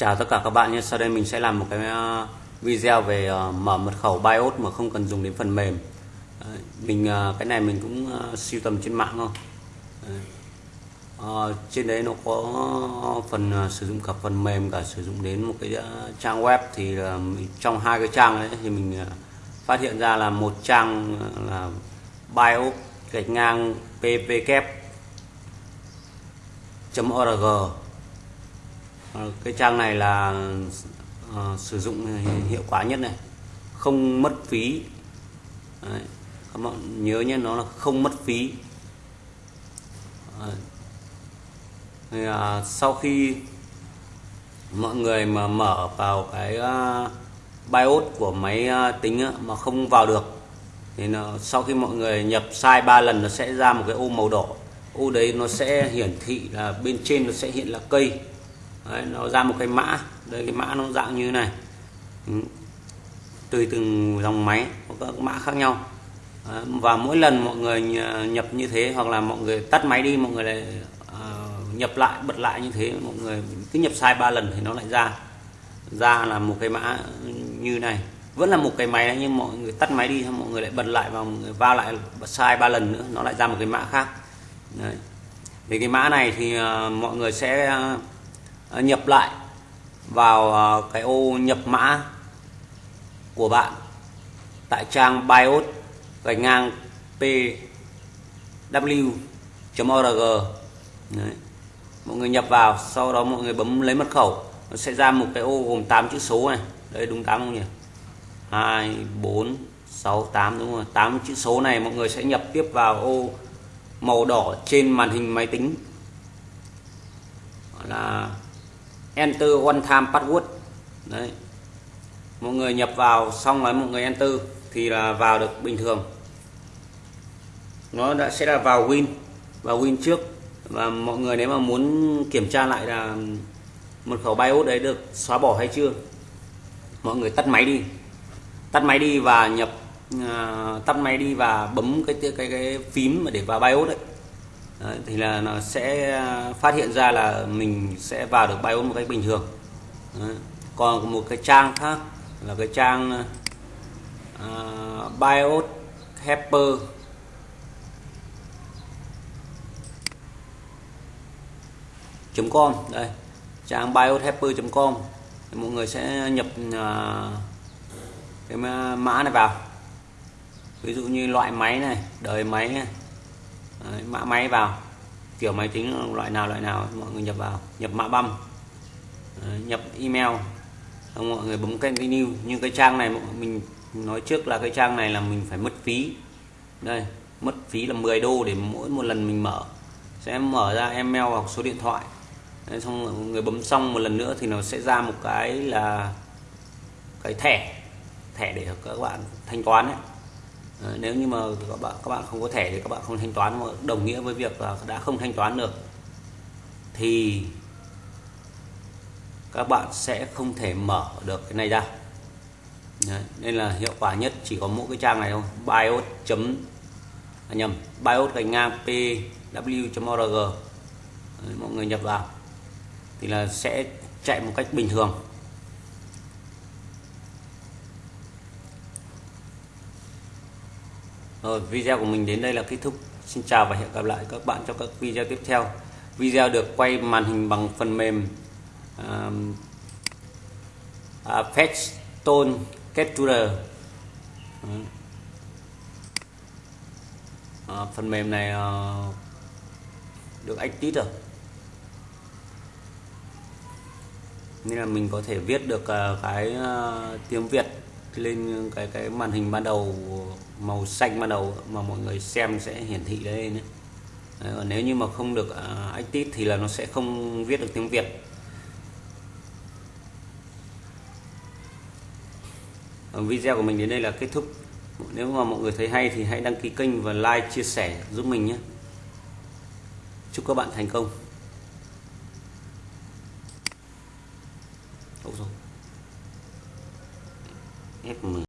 Chào tất cả các bạn nhé. Sau đây mình sẽ làm một cái ờ, video về ờ, mở mật khẩu BIOS mà không cần dùng đến phần mềm. Mình ờ, cái này mình cũng siêu sưu tầm trên mạng thôi. Trên đấy nó có phần sử dụng cả phần mềm, cả sử dụng đến một cái trang web thì trong hai cái trang đấy thì mình phát hiện ra là một trang là BIOS gạch ngang ppkep org Ờ, cái trang này là uh, sử dụng hiệu quả nhất này không mất phí Đấy. các bạn nhớ nhé nó là không mất phí Đấy. Thì, uh, sau khi mọi người mà mở vào cái uh, BIOS của máy uh, tính á, mà không vào được thì nó, sau khi mọi người nhập sai 3 lần nó sẽ ra một cái ô màu đỏ ô đấy nó sẽ hiển thị là bên trên nó sẽ hiện là cây đấy, nó ra một cái mã. Đây cái mã nó dạng như này. Ừ. Tùy từng dòng máy có các mã khác nhau. Đấy, và mỗi lần mọi người nhập như thế hoặc là mọi người tắt máy đi mọi người lại uh, nhập lại bật lại như thế mọi người cứ nhập sai ba lần thì nó lại ra. Ra là một cái mã như này. Vẫn là một cái máy đấy nhưng mọi người tắt máy đi mọi người lại bật lại và mọi người vào lại bật sai ba lần nữa nó lại ra một cái mã khác. Đấy. thì cái mã này thì uh, mọi người sẽ uh, À, nhập lại vào à, cái ô nhập mã của bạn tại trang bios gạch ngang pw.org Đấy. mọi người nhập vào, sau đó mọi người bấm lấy mật khẩu, nó sẽ ra một cái ô gồm 8 chữ số này. Đây, đúng 8 không nhỉ? 2 4 6 8 đúng rồi. 8 chữ số này mọi người sẽ nhập tiếp vào ô màu đỏ trên màn hình máy tính. Gọi là enter one time password. Đấy. Mọi người nhập vào xong rồi mọi người enter thì là vào được bình thường. Nó đã sẽ là vào win vào win trước. Và mọi người nếu mà muốn kiểm tra lại là mật khẩu BIOS đấy được xóa bỏ hay chưa mọi người tắt máy đi. Tắt máy đi và nhập uh, tắt máy đi và bấm cái cái cái, cái phím mà để vào BIOS đấy. Đấy, thì là nó sẽ à, phát hiện ra là mình sẽ vào được BIOS một cách bình thường. Đấy. còn một cái trang khác là cái trang uh, BIOS helper com đây trang biohelper.com mọi người sẽ nhập cái mã mã này vào. Ví dụ như loại máy này đời máy này. Đấy, mã máy vào. Kiểu máy tính loại nào loại nào mọi người nhập vào. Nhập mã băm. Đấy, nhập email. Xong mọi người bấm continue như cái trang này mình nói trước là cái trang này là mình phải mất phí. Đây mất phí là 10 đô để mỗi một lần mình mở. Sẽ mở ra email hoặc số điện thoại. Đấy, xong mọi người bấm xong một lần nữa thì nó sẽ ra một cái là cái thẻ. Thẻ để các bạn thanh toán ấy. Ờ, nếu như mà các bạn các bạn không có thẻ thì các bạn không thanh toán đồng nghĩa với việc là đã không thanh toán được thì các bạn sẽ không thể mở được cái này ra. Đấy, nên là hiệu quả nhất chỉ có mỗi cái trang này thôi bios chấm à, nhầm bios gạch ngang pw.org Đấy, mọi người nhập vào thì là sẽ chạy một cách bình thường. Rồi video của mình đến đây là kết thúc. Xin chào và hẹn gặp lại các bạn trong các video tiếp theo. Video được quay màn hình bằng phần mềm um, uh, uh, Fetchstone Capturer. Uh, phần mềm này uh, được active rồi. Nên là mình có thể viết được uh, cái uh, tiếng Việt lên cái cái màn hình ban đầu màu xanh ban đầu mà mọi người xem sẽ hiển thị lên đấy. Còn nếu như mà không được uh, active thì là nó sẽ không viết được tiếng Việt. Video của mình đến đây là kết thúc. Nếu mà mọi người thấy hay thì hãy đăng ký kênh và like chia sẻ giúp mình nhé. Chúc các bạn thành công. Ôi rồi. F10